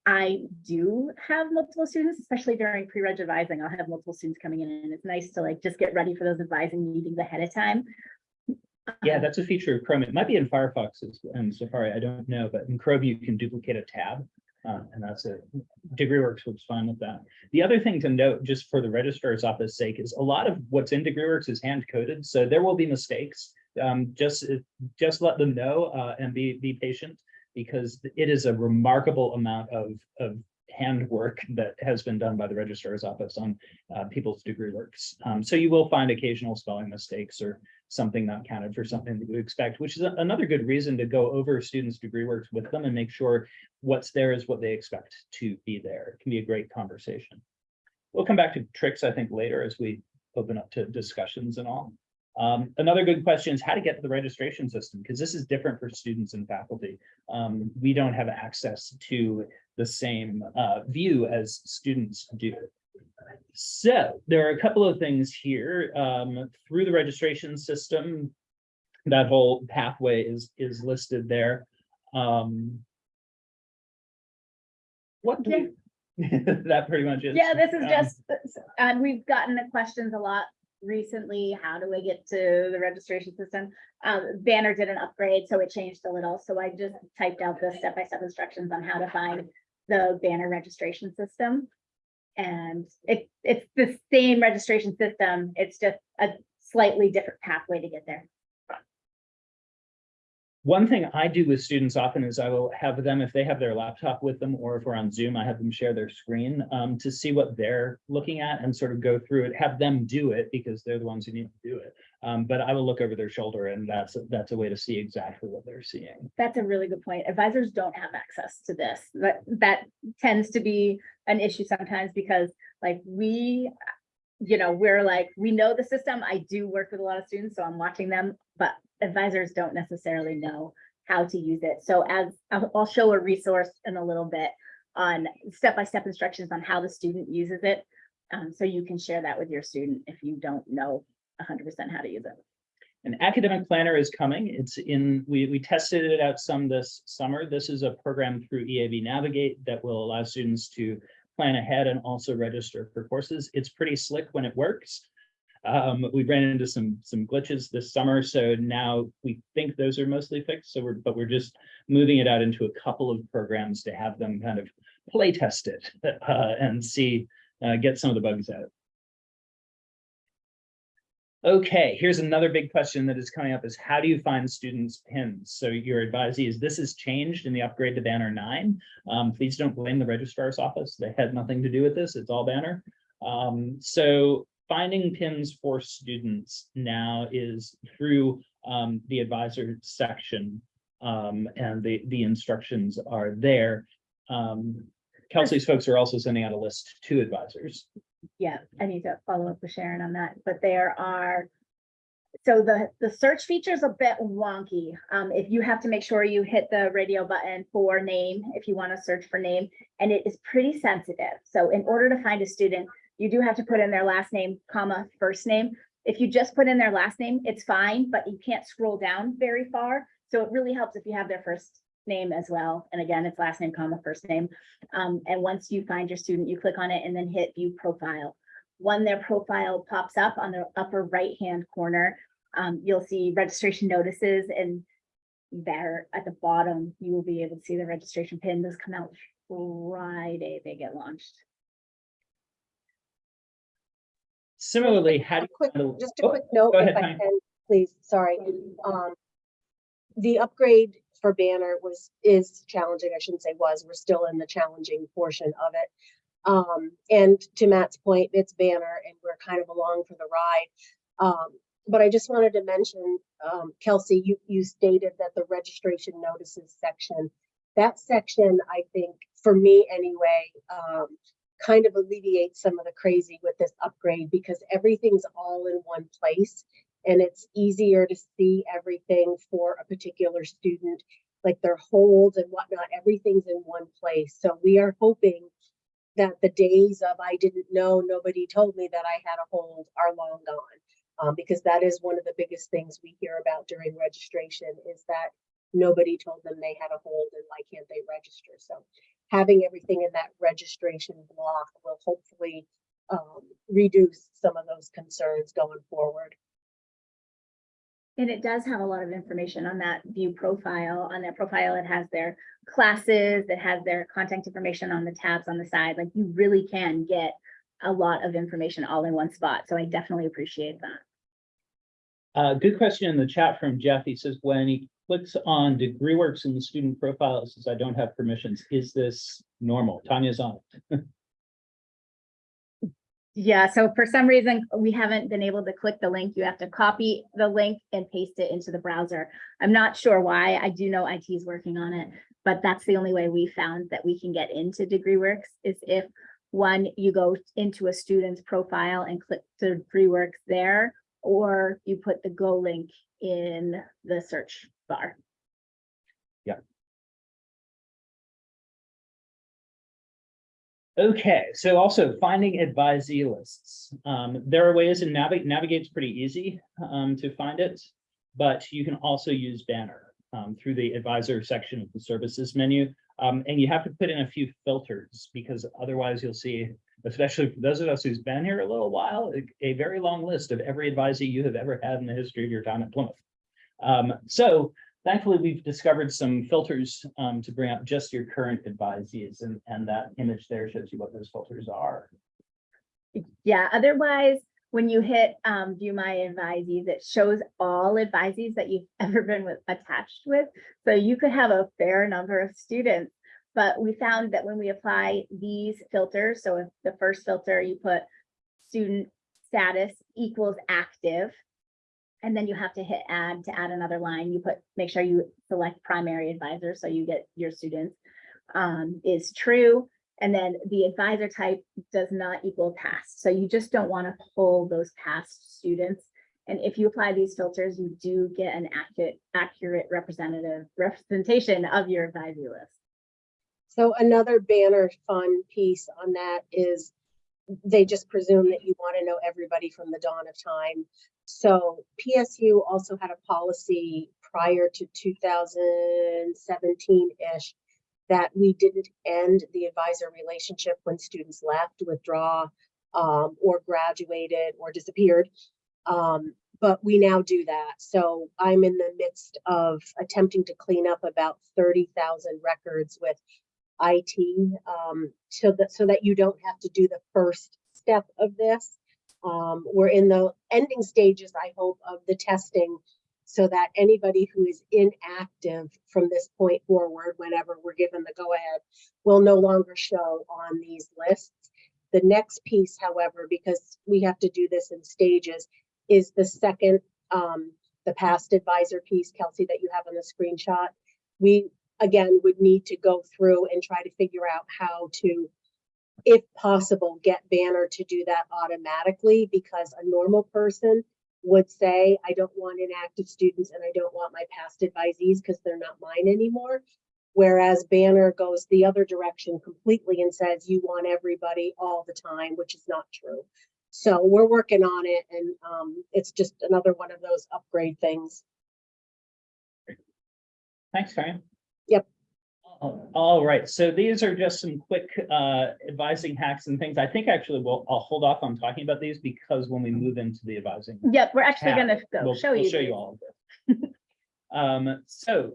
I do have multiple students, especially during pre-reg advising. I'll have multiple students coming in and it's nice to like just get ready for those advising meetings ahead of time. Yeah, that's a feature of Chrome. It might be in Firefox and Safari, I don't know, but in Chrome you can duplicate a tab. Uh, and that's it. DegreeWorks works fine with that. The other thing to note, just for the registrar's office sake, is a lot of what's in DegreeWorks is hand coded, so there will be mistakes. Um, just, just let them know, uh, and be, be patient, because it is a remarkable amount of, of handwork that has been done by the registrar's office on, uh, people's degree works. Um, so you will find occasional spelling mistakes or something not counted for something that you expect, which is a- another good reason to go over students' degree works with them and make sure what's there is what they expect to be there. It can be a great conversation. We'll come back to tricks, I think, later as we open up to discussions and all. Um, another good question is how to get to the registration system, because this is different for students and faculty. Um, we don't have access to the same uh, view as students do. So there are a couple of things here um, through the registration system. That whole pathway is is listed there. Um, what do we- [LAUGHS] that pretty much is. Yeah, this is um, just, and we've gotten the questions a lot recently. How do I get to the registration system? Um, Banner did an upgrade, so it changed a little. So I just typed out the step-by-step instructions on how to find the Banner registration system. And it, it's the same registration system. It's just a slightly different pathway to get there. One thing I do with students often is I will have them, if they have their laptop with them, or if we're on Zoom, I have them share their screen um, to see what they're looking at and sort of go through it, have them do it because they're the ones who need to do it. Um, but I will look over their shoulder and that's, that's a way to see exactly what they're seeing. That's a really good point. Advisors don't have access to this. That, that tends to be an issue sometimes because like we, you know, we're like, we know the system. I do work with a lot of students, so I'm watching them, but advisors don't necessarily know how to use it. So as, I'll, show a resource in a little bit on step-by-step instructions on how the student uses it. Um, so you can share that with your student if you don't know hundred percent how to use it. An academic planner is coming. It's in, we, we tested it out some this summer. This is a program through EAB Navigate that will allow students to plan ahead and also register for courses. It's pretty slick when it works. Um, we ran into some, some glitches this summer, so now we think those are mostly fixed. So we're, but we're just moving it out into a couple of programs to have them kind of play test it [LAUGHS] uh, and see, uh, get some of the bugs out. Okay, here's another big question that is coming up is how do you find students pins? So your advisee is this has changed in the upgrade to banner nine. Um, please don't blame the registrar's office. They had nothing to do with this. It's all banner. Um, so finding pins for students now is through um, the advisor section. Um, and the, the instructions are there. Kelsey's folks are also sending out a list to advisors. Yeah, I need to follow up with Sharon on that, but there are. So the, the search feature is a bit wonky. Um, if you have to make sure you hit the radio button for name, if you want to search for name, and it is pretty sensitive. So in order to find a student, you do have to put in their last name, comma, first name. If you just put in their last name, it's fine, but you can't scroll down very far. So it really helps if you have their first name as well. And again, it's last name, comma, first name. Um, and once you find your student, you click on it and then hit view profile. When their profile pops up on the upper right-hand corner, um, you'll see registration notices and there at the bottom, you will be able to see the registration pin. Those come out Friday, they get launched. Similarly, how do you? Quick, handle- just a Oh, quick note, go if ahead, I can, please, sorry. Um, the upgrade for Banner was, is challenging, I shouldn't say was, we're still in the challenging portion of it. Um, and to Matt's point, it's Banner and we're kind of along for the ride. Um, but I just wanted to mention, um, Kelsey, you, you stated that the registration notices section, that section, I think, for me anyway, um, kind of alleviates some of the crazy with this upgrade because everything's all in one place and it's easier to see everything for a particular student, like their holds and whatnot, everything's in one place. So we are hoping that the days of I didn't know, nobody told me that I had a hold are long gone. Um, because that is one of the biggest things we hear about during registration is that nobody told them they had a hold and why can't they register? So having everything in that registration block will hopefully um, reduce some of those concerns going forward. And it does have a lot of information on that view profile. On that profile, it has their classes, it has their contact information on the tabs on the side. Like you really can get a lot of information all in one spot. So I definitely appreciate that. Uh, good question in the chat from Jeff. He says, when he clicks on DegreeWorks in the student profile, it says, I don't have permissions. Is this normal? Tanya's on. it. [LAUGHS] Yeah, so for some reason, we haven't been able to click the link. You have to copy the link and paste it into the browser. I'm not sure why. I do know IT is working on it, but that's the only way we found that we can get into DegreeWorks is if one, you go into a student's profile and click to DegreeWorks there, or you put the Go link in the search bar. Okay, so also finding advisee lists. Um, there are ways and navigate, navigate's pretty easy, um, to find it. But you can also use Banner, um, through the advisor section of the services menu. Um, and you have to put in a few filters because otherwise you'll see, especially for those of us who's been here a little while, a, a very long list of every advisee you have ever had in the history of your time at Plymouth. Um, so Thankfully, we've discovered some filters um, to bring up just your current advisees and, and that image there shows you what those filters are. Yeah, otherwise, when you hit um view my advisees, it shows all advisees that you've [LAUGHS] ever been with attached with. So you could have a fair number of students. But we found that when we apply these filters, so if the first filter you put student status equals active. And then you have to hit add to add another line, you put, make sure you select primary advisor, so you get your students. Um, is true, and then the advisor type does not equal past, so you just don't want to pull those past students. And if you apply these filters, you do get an accurate, accurate representative representation of your advisory list. So another banner fun piece on that is they just presume that you want to know everybody from the dawn of time. So PSU also had a policy prior to two thousand seventeen-ish that we didn't end the advisor relationship when students left, withdraw, um, or graduated or disappeared. Um, but we now do that. So I'm in the midst of attempting to clean up about thirty thousand records with IT, um, so that, so that you don't have to do the first step of this. Um, we're in the ending stages, I hope, of the testing so that anybody who is inactive from this point forward, whenever we're given the go-ahead, will no longer show on these lists. The next piece, however, because we have to do this in stages, is the second, um, the past advisor piece, Kelsey, that you have on the screenshot. We, again, would need to go through and try to figure out how to, if possible, get Banner to do that automatically, because a normal person would say, I don't want inactive students and I don't want my past advisees because they're not mine anymore. Whereas Banner goes the other direction completely and says, you want everybody all the time, which is not true. So we're working on it and um, it's just another one of those upgrade things. Thanks, Karen. Yep. All- All right, so these are just some quick uh advising hacks and things. I think actually we'll, I'll hold off on talking about these because when we move into the advising. Yep, we're actually gonna go We'll, show we'll you. show you all of this. Um, so,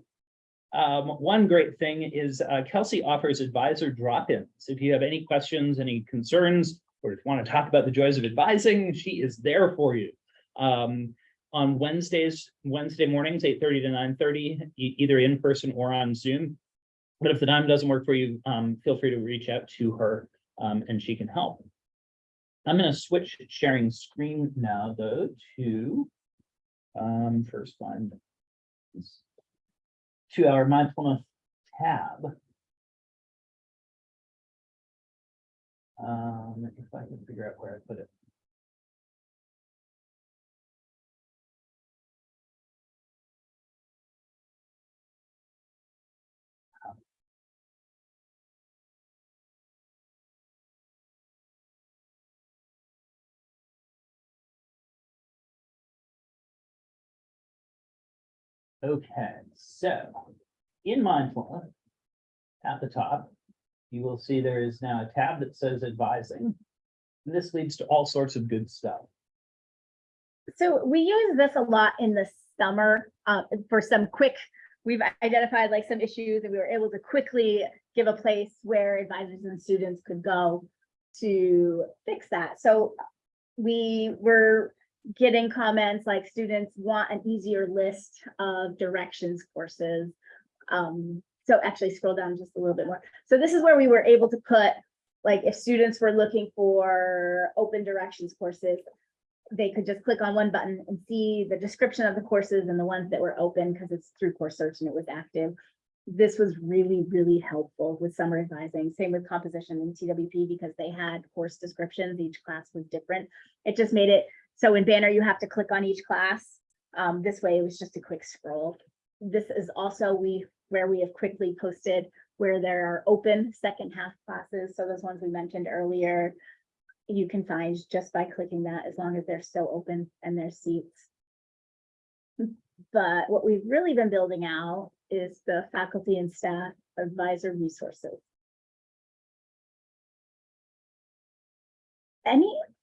um, one great thing is uh, Kelsey offers advisor drop-ins. If you have any questions, any concerns, or if you want to talk about the joys of advising, she is there for you. Um, on Wednesdays, Wednesday mornings, eight thirty to nine thirty, e- either in person or on Zoom. But if the time doesn't work for you, um, feel free to reach out to her, um, and she can help. I'm gonna switch sharing screen now, though, to um, first find to our mindfulness tab. Um, if I can figure out where I put it. Okay, so in mindfulness, at the top, you will see there is now a tab that says advising. And This leads to all sorts of good stuff. So we use this a lot in the summer, uh, for some quick, we've identified like some issues and we were able to quickly give a place where advisors and students could go to fix that. So we were getting comments like students want an easier list of directions courses. Um, so actually scroll down just a little bit more. So this is where we were able to put, like, if students were looking for open directions courses, they could just click on one button and see the description of the courses and the ones that were open because it's through course search and it was active. This was really, really helpful with summer advising, same with composition and TWP because they had course descriptions. Each class was different. It just made it, so in Banner, you have to click on each class. Um, this way it was just a quick scroll. This is also we, where we have quickly posted where there are open second half classes. So those ones we mentioned earlier, you can find just by clicking that as long as they're still open and there's seats. But what we've really been building out is the faculty and staff advisor resources.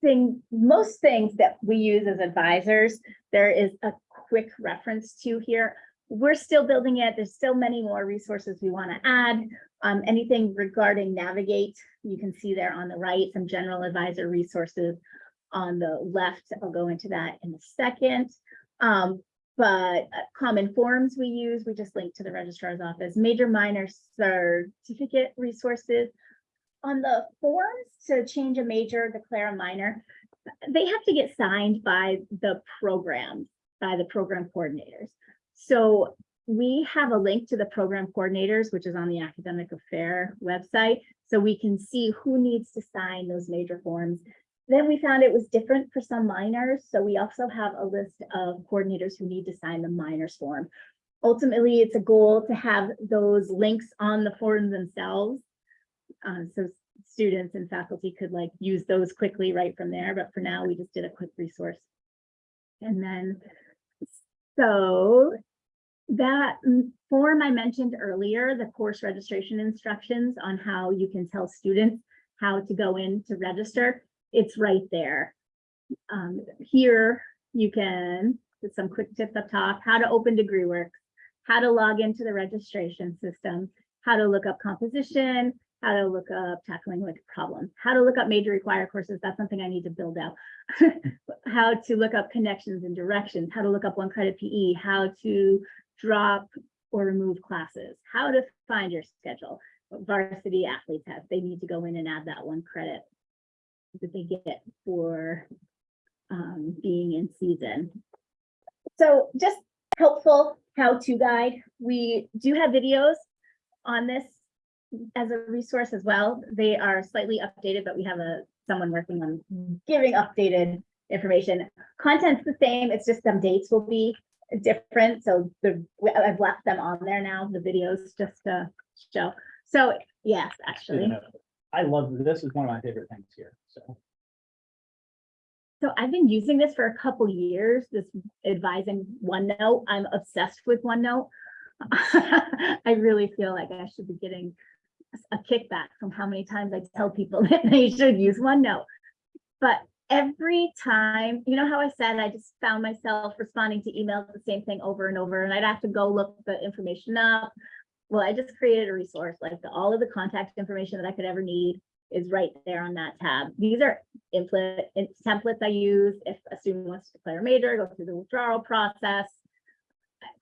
Anything, most things that we use as advisors, there is a quick reference to here. we're still building it. There's still many more resources we want to add. Um, anything regarding navigate, you can see there on the right, some general advisor resources. On the left, I'll go into that in a second. Um, but uh, common forms we use, we just link to the registrar's office, major minor certificate resources. On the forms to change a major, declare a minor, they have to get signed by the program, by the program coordinators. So we have a link to the program coordinators, which is on the academic affair website. So we can see who needs to sign those major forms. Then we found it was different for some minors. So we also have a list of coordinators who need to sign the minors form. Ultimately, it's a goal to have those links on the forms themselves. Uh, so students and faculty could like use those quickly right from there, but for now, we just did a quick resource. And then, so that mm, form I mentioned earlier, the course registration instructions on how you can tell students how to go in to register, it's right there. Um, here you can, some quick tips up top, how to open DegreeWorks, how to log into the registration system, how to look up composition, how to look up tackling like problems, how to look up major required courses. That's something I need to build out. [LAUGHS] how to look up connections and directions, how to look up one credit PE, how to drop or remove classes, how to find your schedule. Varsity athletes have, they need to go in and add that one credit that they get for um, being in season. So just helpful how-to guide. We do have videos on this as a resource as well. They are slightly updated, but we have a someone working on giving updated information. Content's the same, it's just some dates will be different. So the I've left them on there now, the videos just to show. So yes, actually. I love, this is one of my favorite things here, so. So I've been using this for a couple years, this advising OneNote. I'm obsessed with OneNote. [LAUGHS] I really feel like I should be getting a kickback from how many times I tell people [LAUGHS] that they should use OneNote. But every time, you know how I said I just found myself responding to emails the same thing over and over, and I'd have to go look the information up. Well, I just created a resource, like the, all of the contact information that I could ever need is right there on that tab. These are templates I use if a student wants to declare a major, go through the withdrawal process.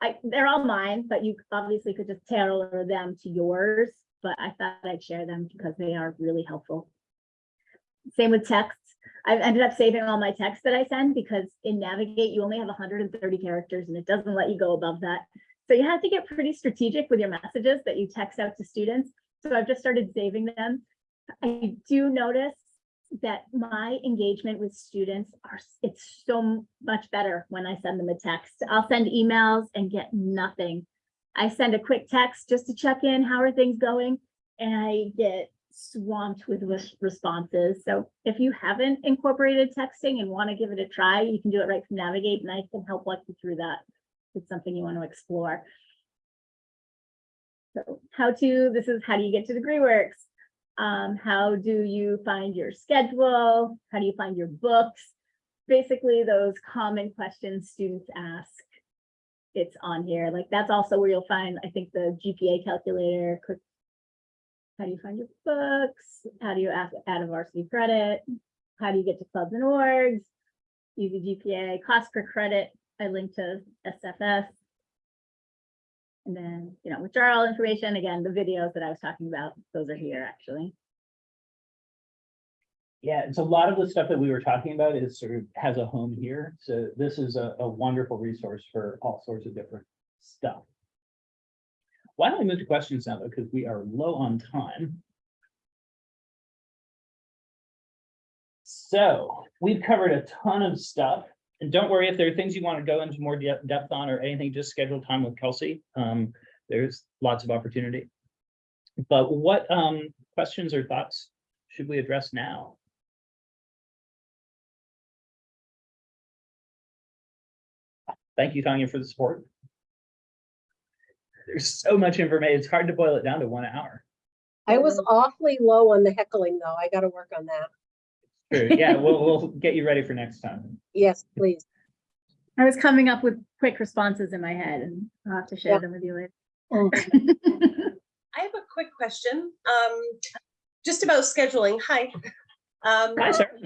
I, they're all mine, but you obviously could just tailor them to yours, but I thought I'd share them because they are really helpful. Same with texts. I've ended up saving all my texts that I send because in Navigate, you only have hundred and thirty characters and it doesn't let you go above that. So you have to get pretty strategic with your messages that you text out to students. So I've just started saving them. I do notice that my engagement with students are, it's so much better when I send them a text. I'll send emails and get nothing. I send a quick text just to check in, how are things going? And I get swamped with responses. So if you haven't incorporated texting and want to give it a try, you can do it right from Navigate and I can help walk you through that. If it's something you want to explore. So how to, this is how do you get to DegreeWorks? Um, how do you find your schedule? How do you find your books? Basically, those common questions students ask. It's on here. Like that's also where you'll find, I think, the GPA calculator. quick- How do you find your books? How do you add a varsity credit? How do you get to clubs and orgs? Easy GPA, cost per credit. I link to SFS. And then, you know, withdrawal information, again, the videos that I was talking about, those are here actually. Yeah, it's a lot of the stuff that we were talking about is sort of has a home here. So this is a, a wonderful resource for all sorts of different stuff. Why don't we move to questions now, though, because we are low on time. So we've covered a ton of stuff. And don't worry if there are things you want to go into more de- depth on or anything, just schedule time with Kelsey. Um, there's lots of opportunity. But what um questions or thoughts should we address now? Thank you, Tanya, for the support. There's so much information. It's hard to boil it down to one hour. I was awfully low on the heckling, though. I gotta work on that. True. Yeah, we'll, we'll get you ready for next time. [LAUGHS] Yes, please. I was coming up with quick responses in my head and I'll have to share Yeah. them with you later. [LAUGHS] I have a quick question, um, just about scheduling. Hi. Um, Hi, sir. [LAUGHS]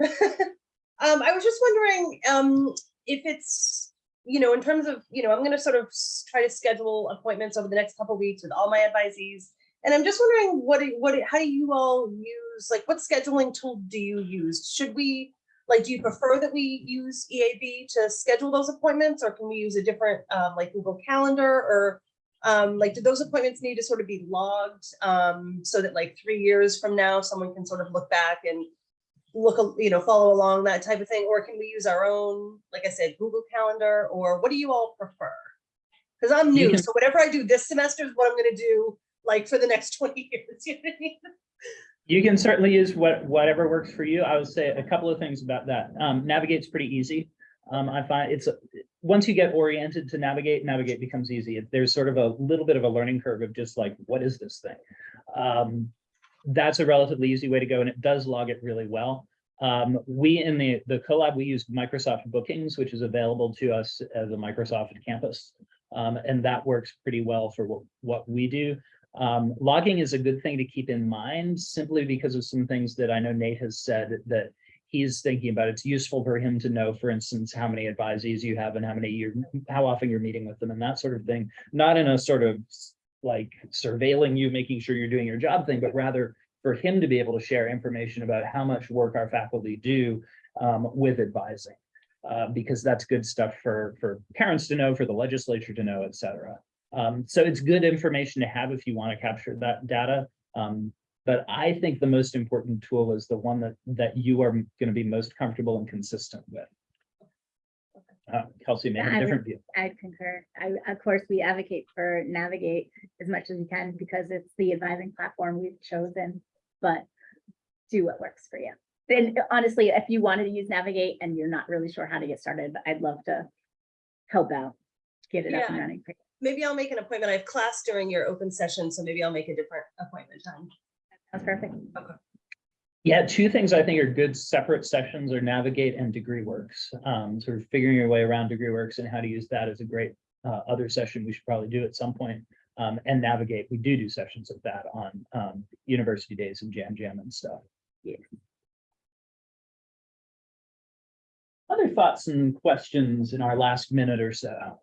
um, I was just wondering, um, if it's, you know, in terms of, you know, I'm gonna sort of try to schedule appointments over the next couple weeks with all my advisees. And I'm just wondering, what, what, how do you all use, like, what scheduling tool do you use? Should we, like, do you prefer that we use EAB to schedule those appointments? Or can we use a different, um, like Google Calendar or um, like, do those appointments need to sort of be logged, um, so that like three years from now, someone can sort of look back and look, you know, follow along that type of thing, or can we use our own, like I said, Google Calendar, or what do you all prefer? Because I'm new, can- so whatever I do this semester is what I'm gonna do, like, for the next [LAUGHS] twenty years, you know what I mean? You can certainly use what, whatever works for you. I would say a couple of things about that. Um, navigate's pretty easy. Um, I find it's, once you get oriented to navigate, navigate becomes easy. There's sort of a little bit of a learning curve of just like, what is this thing? Um, that's a relatively easy way to go and it does log it really well. Um, we in the, the collab, we use Microsoft Bookings, which is available to us as a Microsoft campus. Um, and that works pretty well for what, what we do. Um, logging is a good thing to keep in mind simply because of some things that I know Nate has said that he's thinking about. It's useful for him to know, for instance, how many advisees you have and how many you're how often you're meeting with them and that sort of thing. Not in a sort of like surveilling you, making sure you're doing your job thing, but rather for him to be able to share information about how much work our faculty do um, with advising. Uh, because that's good stuff for, for parents to know, for the legislature to know, et cetera. Um, so it's good information to have if you want to capture that data. Um, but I think the most important tool is the one that, that you are going to be most comfortable and consistent with. Uh, Kelsey may have I a would- different view. I'd concur. I, of course, we advocate for navigate as much as we can because it's the advising platform we've chosen, but do what works for you. And honestly, if you wanted to use navigate and you're not really sure how to get started, I'd love to help out, get it up and Yeah. running. Maybe I'll make an appointment. I have class during your open session, so maybe I'll make a different appointment time. That's perfect. Yeah, two things I think are good separate sessions are navigate and degree works. Um, sort of figuring your way around degree works and how to use that is a great uh, other session we should probably do at some point. Um, and navigate, we do do sessions of that on um, university days and jam jam and stuff. Yeah. Other thoughts and questions in our last minute or so?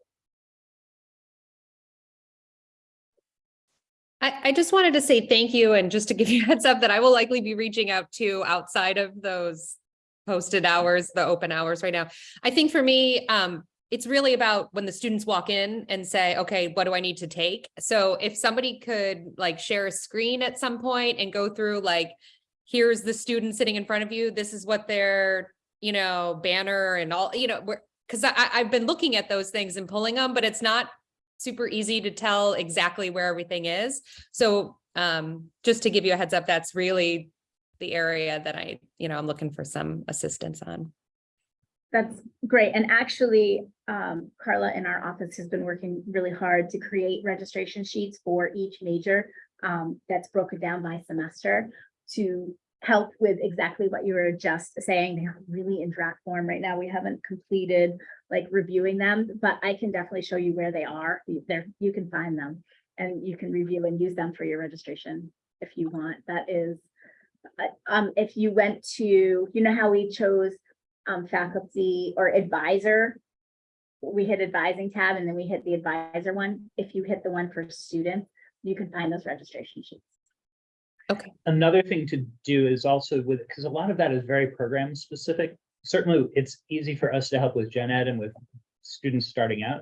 I, just wanted to say thank you and just to give you a heads up that I will likely be reaching out to outside of those posted hours, the open hours right now. I think for me, um, it's really about when the students walk in and say, okay, what do I need to take? So if somebody could like share a screen at some point and go through like, here's the student sitting in front of you, this is what their, you know, banner and all, you know, we're, cause I, I've been looking at those things and pulling them, but it's not super easy to tell exactly where everything is. So um, just to give you a heads up, that's really the area that I, you know, I'm looking for some assistance on. That's great. And actually, um, Carla in our office has been working really hard to create registration sheets for each major. Um, that's broken down by semester to help with exactly what you were just saying. They're really in draft form right now. We haven't completed like reviewing them, but I can definitely show you where they are. There, you can find them and you can review and use them for your registration if you want. That is, uh, um, if you went to, you know how we chose um, faculty or advisor. We hit advising tab and then we hit the advisor one. If you hit the one for students, you can find those registration sheets. Another thing to do is also with, because a lot of that is very program specific. Certainly, it's easy for us to help with gen ed and with students starting out.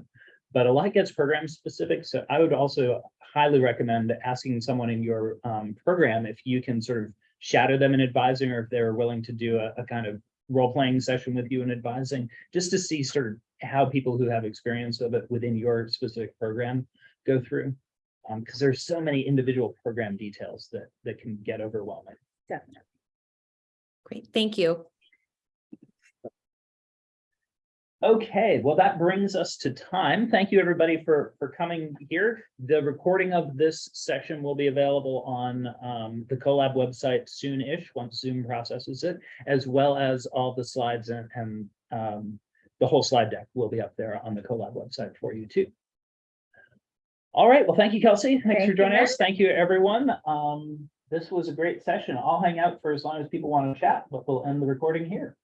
But a lot gets program specific, so I would also highly recommend asking someone in your um program if you can sort of shadow them in advising or if they're willing to do a, a kind of role-playing session with you in advising, just to see sort of how people who have experience of it within your specific program go through. Um, because there's so many individual program details that that can get overwhelming. Definitely. Great, thank you. Okay, well, that brings us to time. Thank you, everybody, for, for coming here. The recording of this session will be available on um, the CoLab website soon-ish, once Zoom processes it, as well as all the slides and, and um, the whole slide deck will be up there on the CoLab website for you too. All right, well, thank you, Kelsey. Thanks Thank for joining us. Thank you, everyone. Um, this was a great session. I'll hang out for as long as people want to chat, but we'll end the recording here.